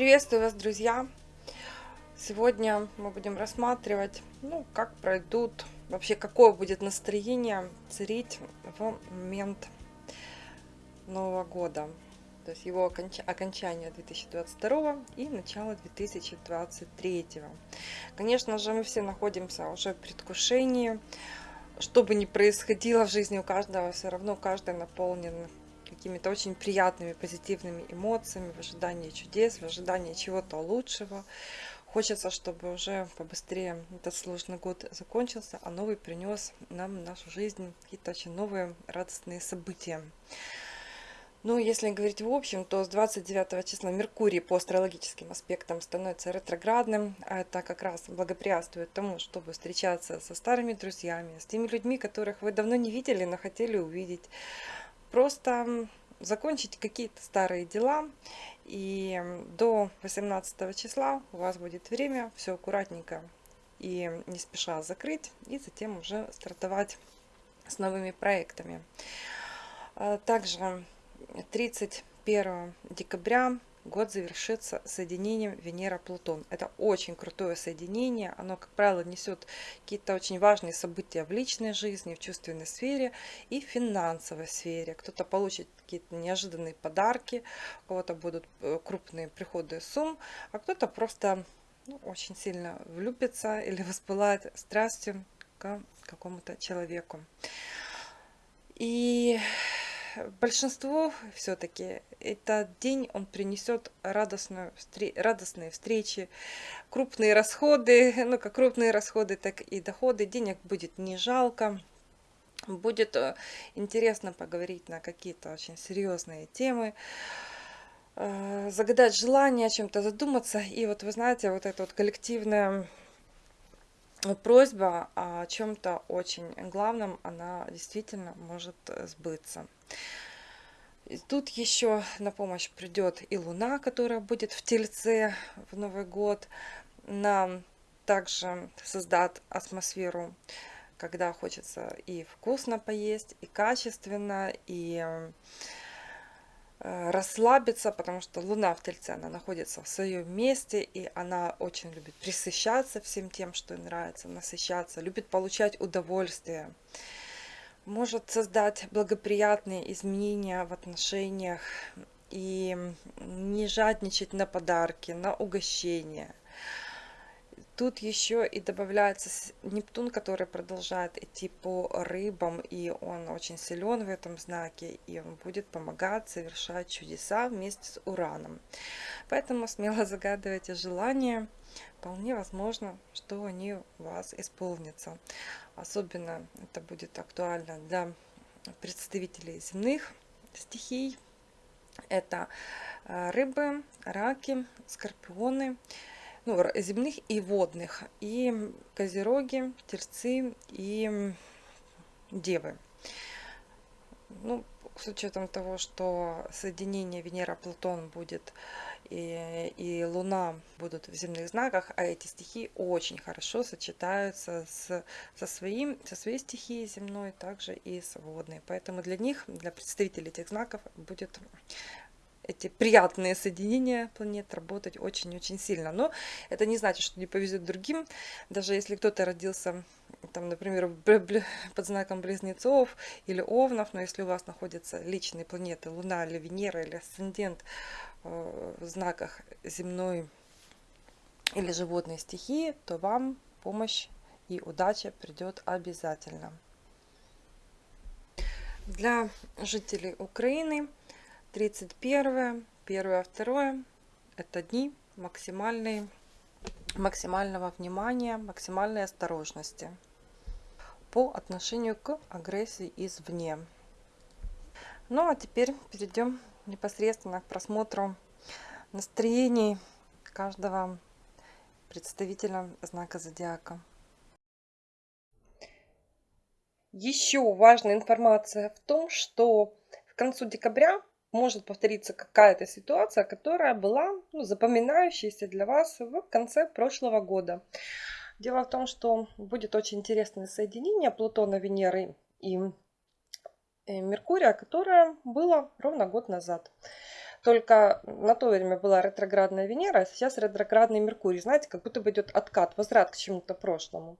Приветствую вас, друзья! Сегодня мы будем рассматривать, ну, как пройдут, вообще какое будет настроение царить в момент Нового года. То есть его оконч... окончание 2022 и начало 2023. Конечно же, мы все находимся уже в предвкушении. Что бы ни происходило в жизни у каждого, все равно каждый наполнен какими-то очень приятными, позитивными эмоциями, в ожидании чудес, в ожидании чего-то лучшего. Хочется, чтобы уже побыстрее этот сложный год закончился, а новый принес нам в нашу жизнь какие-то очень новые радостные события. Ну, если говорить в общем, то с 29 числа Меркурий по астрологическим аспектам становится ретроградным. А это как раз благоприятствует тому, чтобы встречаться со старыми друзьями, с теми людьми, которых вы давно не видели, но хотели увидеть просто закончить какие-то старые дела. И до 18 числа у вас будет время все аккуратненько и не спеша закрыть. И затем уже стартовать с новыми проектами. А также 31 декабря год завершится соединением Венера-Плутон. Это очень крутое соединение. Оно, как правило, несет какие-то очень важные события в личной жизни, в чувственной сфере и в финансовой сфере. Кто-то получит какие-то неожиданные подарки, у кого-то будут э, крупные приходы сумм, а кто-то просто ну, очень сильно влюбится или воспылает страстью к какому-то человеку. И большинству все-таки этот день он принесет радостную, радостные встречи, крупные расходы, ну как крупные расходы, так и доходы. Денег будет не жалко. Будет э, интересно поговорить на какие-то очень серьезные темы э, загадать желание о чем-то задуматься. И вот вы знаете, вот эта вот коллективная просьба о чем-то очень главном, она действительно может сбыться. И тут еще на помощь придет и Луна, которая будет в Тельце в Новый год. Нам также создат атмосферу, когда хочется и вкусно поесть, и качественно, и Э, расслабиться, потому что Луна в Тельце, она находится в своем месте, и она очень любит присыщаться всем тем, что ей нравится, насыщаться, любит получать удовольствие. Может создать благоприятные изменения в отношениях и не жадничать на подарки, на угощения. Тут еще и добавляется Нептун, который продолжает идти по рыбам, и он очень силен в этом знаке, и он будет помогать совершать чудеса вместе с Ураном. Поэтому смело загадывайте желания, вполне возможно, что они у вас исполнятся. Особенно это будет актуально для представителей земных стихий. Это э, рыбы, раки, скорпионы, ну, земных и водных, и козероги, терцы и девы. Ну, с учетом того, что соединение Венера-Плутон будет и, и Луна будут в земных знаках, а эти стихии очень хорошо сочетаются с, со, своим, со своей стихией земной, также и с водной. Поэтому для них, для представителей этих знаков будет эти приятные соединения планет работать очень-очень сильно. Но это не значит, что не повезет другим. Даже если кто-то родился, там, например, под знаком близнецов или овнов, но если у вас находятся личные планеты, Луна или Венера или асцендент э, в знаках земной или животной стихии, то вам помощь и удача придет обязательно. Для жителей Украины – 31, 1, 2 это дни максимальной, максимального внимания, максимальной осторожности по отношению к агрессии извне. Ну а теперь перейдем непосредственно к просмотру настроений каждого представителя знака зодиака. Еще важная информация в том, что в концу декабря может повториться какая-то ситуация, которая была ну, запоминающейся для вас в конце прошлого года. Дело в том, что будет очень интересное соединение Плутона, Венеры и э, Меркурия, которое было ровно год назад. Только на то время была ретроградная Венера, а сейчас ретроградный Меркурий. Знаете, как будто бы идет откат, возврат к чему-то прошлому.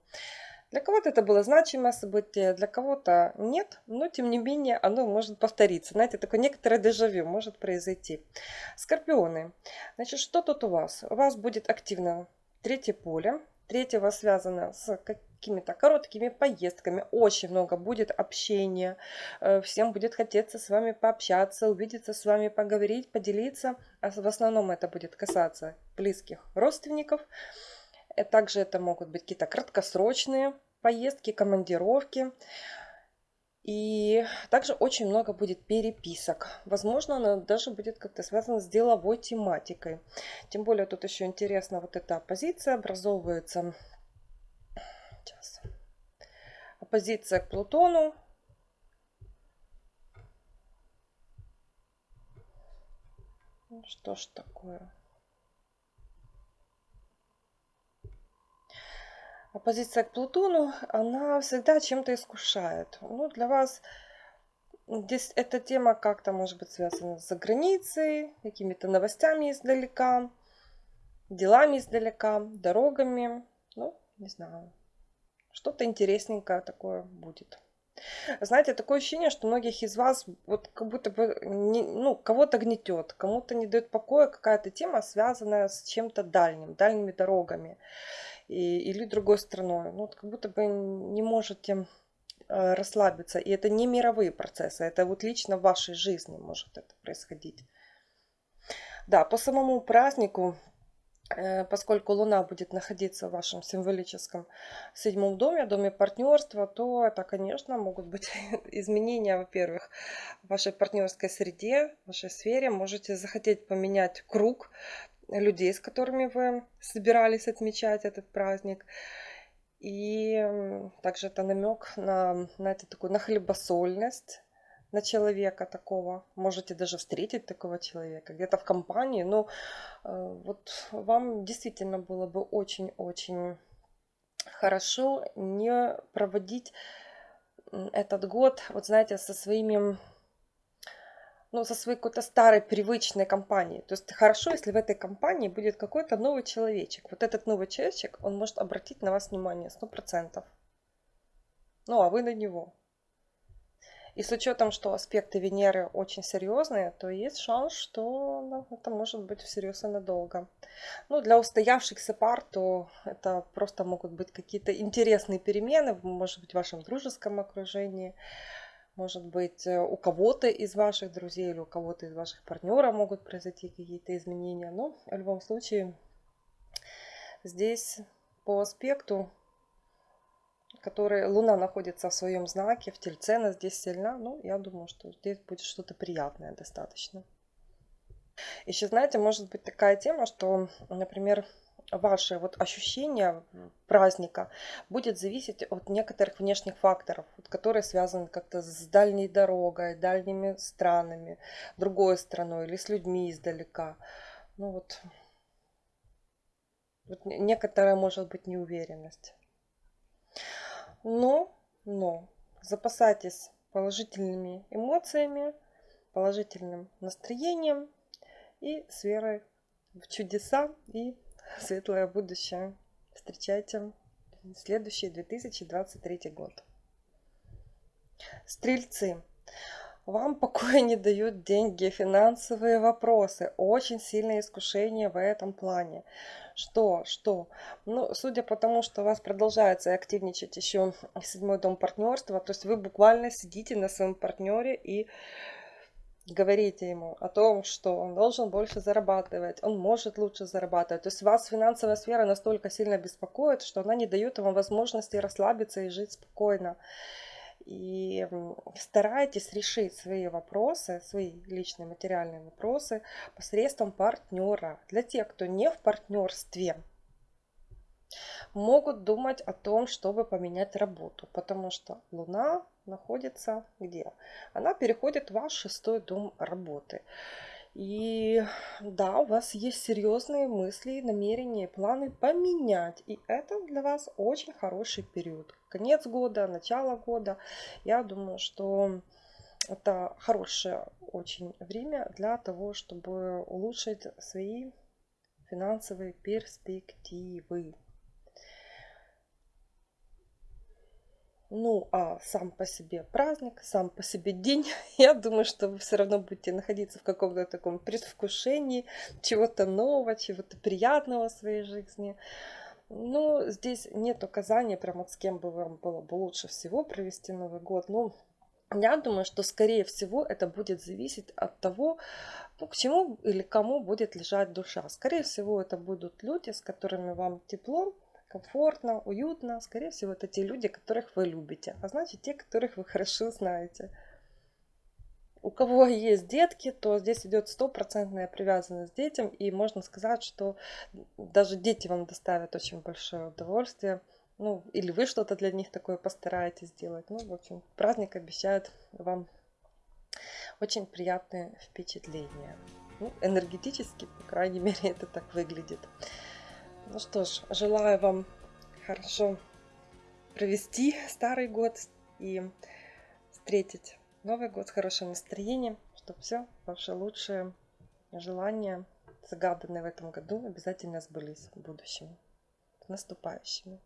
Для кого-то это было значимое событие, для кого-то нет, но тем не менее оно может повториться. Знаете, такое некоторое дежавю может произойти. Скорпионы. Значит, что тут у вас? У вас будет активно третье поле. Третье у вас связано с какими-то короткими поездками. Очень много будет общения. Э, всем будет хотеться с вами пообщаться, увидеться с вами, поговорить, поделиться. А в основном это будет касаться близких родственников. Э, также это могут быть какие-то краткосрочные поездки, командировки. И также очень много будет переписок. Возможно, она даже будет как-то связана с деловой тематикой. Тем более тут еще интересно вот эта оппозиция образовывается. Сейчас. Оппозиция к Плутону. Что ж такое? Оппозиция к Плутону, она всегда чем-то искушает. Ну, для вас здесь эта тема как-то может быть связана с границей, какими-то новостями издалека, делами издалека, дорогами. Ну, не знаю, что-то интересненькое такое будет. Знаете, такое ощущение, что многих из вас вот как будто бы не, ну, кого-то гнетет, кому-то не дает покоя какая-то тема, связанная с чем-то дальним, дальними дорогами и, или другой страной. Ну, вот как будто бы не можете э, расслабиться. И это не мировые процессы, это вот лично в вашей жизни может это происходить. Да, по самому празднику, э, поскольку Луна будет находиться в вашем символическом седьмом доме, доме партнерства, то это, конечно, могут быть изменения, во-первых, в вашей партнерской среде, в вашей сфере. Можете захотеть поменять круг, людей, с которыми вы собирались отмечать этот праздник. И также это намек на, на это такую на хлебосольность на человека такого. Можете даже встретить такого человека где-то в компании. Но э, вот вам действительно было бы очень-очень хорошо не проводить этот год, вот знаете, со своими ну, со своей какой-то старой привычной компанией. То есть хорошо, если в этой компании будет какой-то новый человечек. Вот этот новый человечек, он может обратить на вас внимание сто процентов. Ну, а вы на него. И с учетом, что аспекты Венеры очень серьезные, то есть шанс, что ну, это может быть всерьез и надолго. Ну, для устоявшихся пар, то это просто могут быть какие-то интересные перемены, может быть, в вашем дружеском окружении. Может быть, э, у кого-то из ваших друзей или у кого-то из ваших партнеров могут произойти какие-то изменения. Но в любом случае, здесь по аспекту, который Луна находится в своем знаке, в Тельце, она здесь сильна, ну, я думаю, что здесь будет что-то приятное достаточно. Еще, знаете, может быть такая тема, что, например, ваше вот ощущение праздника будет зависеть от некоторых внешних факторов, которые связаны как-то с дальней дорогой, дальними странами, другой страной или с людьми издалека. Ну вот, вот некоторая может быть неуверенность. Но, но запасайтесь положительными эмоциями, положительным настроением и с верой в чудеса и светлое будущее. Встречайте следующий 2023 год. Стрельцы. Вам покоя не дают деньги, финансовые вопросы. Очень сильное искушение в этом плане. Что? Что? Ну, судя по тому, что у вас продолжается активничать еще седьмой дом партнерства, то есть вы буквально сидите на своем партнере и говорите ему о том, что он должен больше зарабатывать, он может лучше зарабатывать. То есть вас финансовая сфера настолько сильно беспокоит, что она не дает вам возможности расслабиться и жить спокойно. И старайтесь решить свои вопросы, свои личные материальные вопросы посредством партнера. Для тех, кто не в партнерстве, могут думать о том, чтобы поменять работу, потому что Луна находится где? Она переходит в ваш шестой дом работы. И да, у вас есть серьезные мысли, намерения, планы поменять. И это для вас очень хороший период. Конец года, начало года. Я думаю, что это хорошее очень время для того, чтобы улучшить свои финансовые перспективы. Ну, а сам по себе праздник, сам по себе день, я думаю, что вы все равно будете находиться в каком-то таком предвкушении чего-то нового, чего-то приятного в своей жизни. Ну, здесь нет указания, прям вот с кем бы вам было бы лучше всего провести Новый год. Ну, я думаю, что, скорее всего, это будет зависеть от того, ну, к чему или кому будет лежать душа. Скорее всего, это будут люди, с которыми вам тепло, комфортно, уютно. Скорее всего, это те люди, которых вы любите, а значит, те, которых вы хорошо знаете у кого есть детки, то здесь идет стопроцентная привязанность к детям, и можно сказать, что даже дети вам доставят очень большое удовольствие. Ну, или вы что-то для них такое постараетесь сделать. Ну, в общем, праздник обещает вам очень приятные впечатления. Ну, энергетически, по крайней мере, это так выглядит. Ну что ж, желаю вам хорошо провести старый год и встретить Новый год с хорошим настроением, чтобы все ваши лучшие желания, загаданные в этом году, обязательно сбылись в будущем. С наступающими!